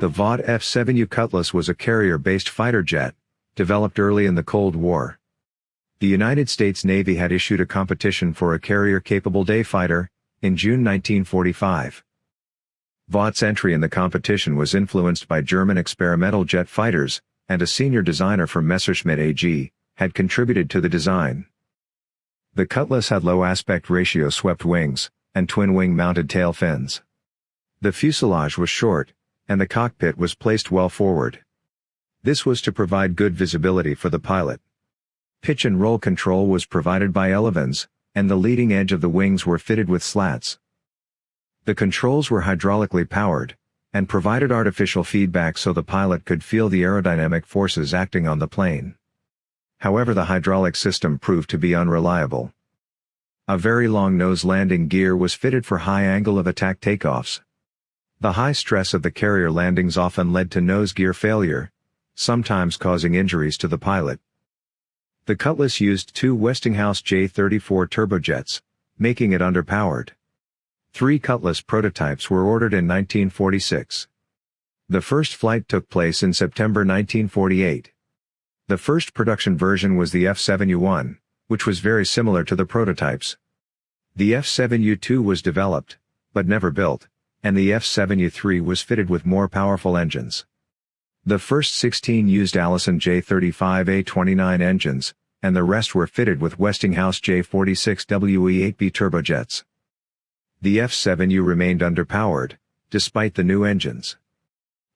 The Vought F-7U Cutlass was a carrier-based fighter jet, developed early in the Cold War. The United States Navy had issued a competition for a carrier-capable day fighter, in June 1945. Vought's entry in the competition was influenced by German experimental jet fighters, and a senior designer from Messerschmitt AG, had contributed to the design. The Cutlass had low aspect ratio swept wings, and twin-wing mounted tail fins. The fuselage was short, and the cockpit was placed well forward. This was to provide good visibility for the pilot. Pitch and roll control was provided by Elevons, and the leading edge of the wings were fitted with slats. The controls were hydraulically powered, and provided artificial feedback so the pilot could feel the aerodynamic forces acting on the plane. However the hydraulic system proved to be unreliable. A very long nose landing gear was fitted for high angle of attack takeoffs. The high stress of the carrier landings often led to nose gear failure, sometimes causing injuries to the pilot. The Cutlass used two Westinghouse J-34 turbojets, making it underpowered. Three Cutlass prototypes were ordered in 1946. The first flight took place in September 1948. The first production version was the F-7U-1, which was very similar to the prototypes. The F-7U-2 was developed, but never built, and the F-7U-3 was fitted with more powerful engines. The first 16 used Allison J35A29 engines, and the rest were fitted with Westinghouse J46WE8B turbojets. The F-7U remained underpowered, despite the new engines.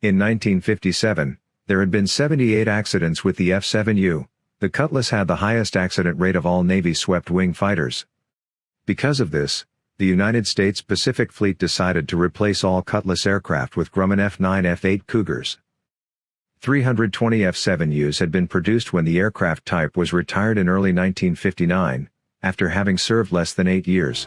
In 1957, there had been 78 accidents with the F-7U, the Cutlass had the highest accident rate of all Navy swept-wing fighters. Because of this, the United States Pacific Fleet decided to replace all Cutlass aircraft with Grumman F-9 F-8 Cougars. 320 F-7Us had been produced when the aircraft type was retired in early 1959, after having served less than eight years.